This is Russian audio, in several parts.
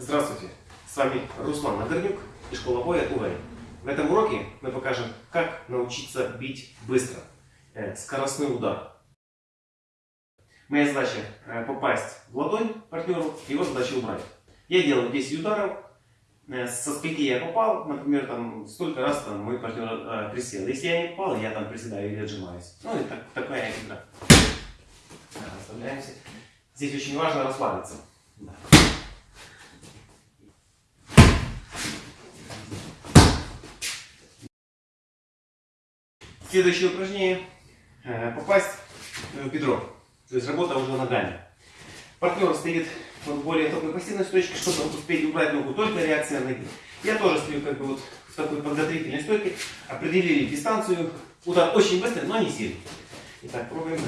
Здравствуйте, с вами Руслан Нагорнюк и школа боя УВЭЙ. В этом уроке мы покажем, как научиться бить быстро, э, скоростной удар. Моя задача э, попасть в ладонь партнеру, его задача убрать. Я делаю 10 ударов, э, со скольки я попал, например, там столько раз там, мой партнер э, присел. Если я не попал, я там приседаю или отжимаюсь. Ну и так, такая игра. Расслабляемся. Здесь очень важно расслабиться. Да. Следующее упражнение. Э, попасть в бедро. То есть работа уже ногами. Партнер стоит в более такой пассивной стойке, чтобы успеть убрать ногу, только реакция ноги. Я тоже стою как бы вот в такой подготовительной стойке. Определили дистанцию. Удар очень быстрый, но не сильный. Итак, пробуем.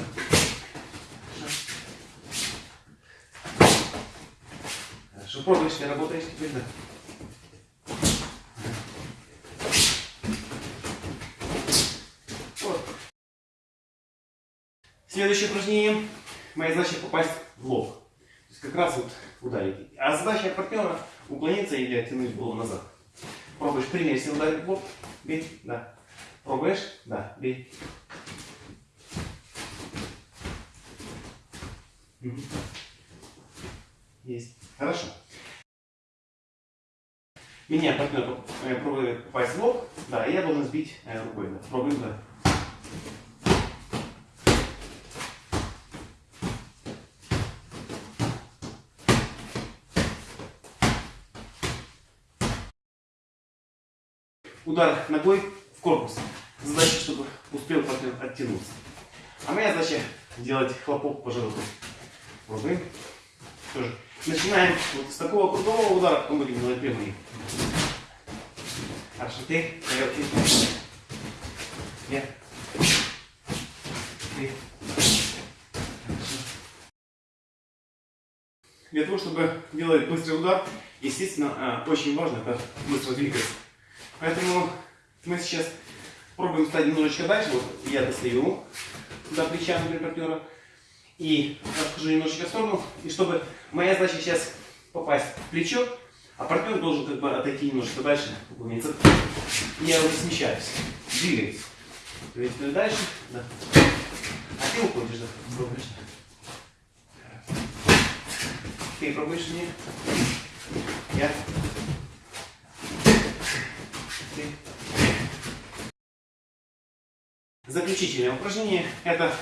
Хорошо, пробуешь, ты работаешь теперь, да. Следующее упражнение. Моя задача попасть в лоб. То есть как раз вот ударить. А задача партнера уклониться или оттянуть голову назад. Пробуешь, прямее если ударить в лоб. Бей, да. Пробуешь, да, бей. Есть. Хорошо. Меня партнер э, пробует попасть в лоб, да, и я должен сбить э, рукой. Да. Пробуем, да. Удар ногой в корпус. Задача, чтобы успел партнер оттянуться. А моя задача делать хлопок по животу. Пробуем. Тоже. Начинаем вот с такого кругового удара, потом будем делать прямые. Хорошо, ты, ты. Я. Ты. Для того, чтобы делать быстрый удар, естественно, э, очень важно, как быстро двигаться. Поэтому мы сейчас пробуем стать немножечко дальше. Вот я достаю до плеча, например, партнера. И отхожу немножечко в сторону. И чтобы моя задача сейчас попасть в плечо, а партнер должен как бы отойти немножко дальше, уклониться. Я уже смещаюсь, двигаюсь. Есть дальше, да. А ты уходишь, да? Пробуешь. Ты пробуешь мне? Я Заключительное упражнение – это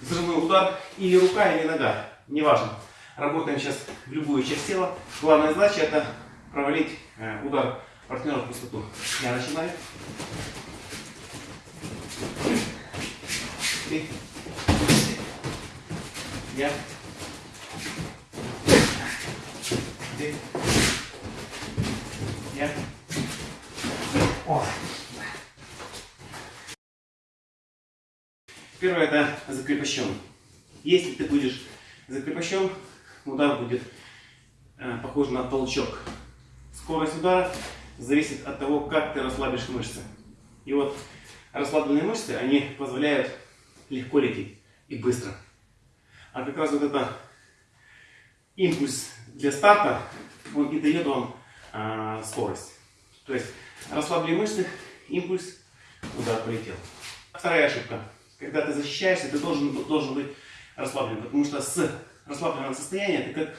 взрывной удар или рука, или нога, неважно. Работаем сейчас в любую часть тела. Главная задача – это провалить э, удар партнера в пустоту. Я начинаю. Ты. Я. Ты. Я. О. Первое это закрепощен. Если ты будешь закрепощен, удар будет э, похож на толчок. Скорость удара зависит от того, как ты расслабишь мышцы. И вот расслабленные мышцы, они позволяют легко лететь и быстро. А как раз вот это импульс для старта, он и дает вам э, скорость. То есть расслабили мышцы, импульс, удар полетел. Вторая ошибка когда ты защищаешься, ты должен, должен быть расслаблен. Потому что с расслабленного состояния ты как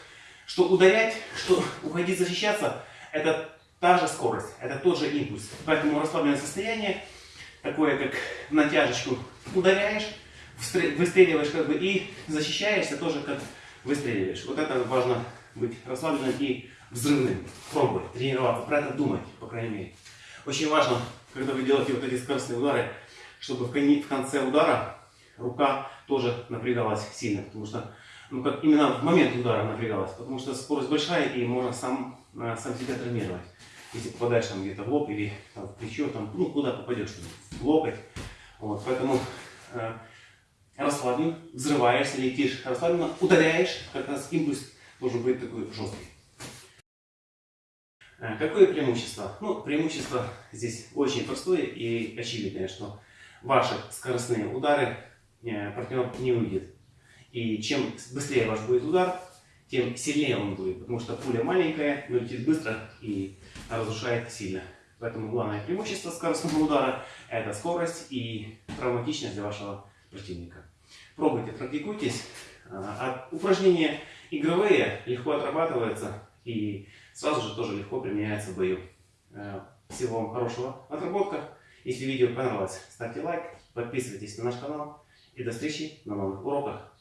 что ударять, что уходить защищаться, это та же скорость, это тот же импульс. Поэтому расслабленное состояние, такое как натяжечку, ударяешь, выстреливаешь как бы и защищаешься тоже как выстреливаешь. Вот это важно быть расслабленным и взрывным. Пробовать, тренироваться, про это думать, по крайней мере. Очень важно, когда вы делаете вот эти скоростные удары, чтобы в конце удара рука тоже напрягалась сильно, потому что ну, как именно в момент удара напрягалась, потому что скорость большая и можно сам, э, сам себя травмировать. Если попадаешь там где-то в лоб или там, в плечо, там, ну куда попадешь, в локоть. Вот, поэтому э, расслаблен, взрываешься, летишь расслабленно, ударяешь, как раз импульс должен быть такой жесткий. Э, какое преимущество? Ну, преимущество здесь очень простое и очевидное, что ваши скоростные удары э, партнер не увидит. И чем быстрее ваш будет удар, тем сильнее он будет, потому что пуля маленькая, но летит быстро и разрушает сильно. Поэтому главное преимущество скоростного удара – это скорость и травматичность для вашего противника. Пробуйте, практикуйтесь. А упражнения игровые легко отрабатываются и сразу же тоже легко применяются в бою. Э, всего вам хорошего отработка. Если видео понравилось, ставьте лайк, подписывайтесь на наш канал и до встречи на новых уроках.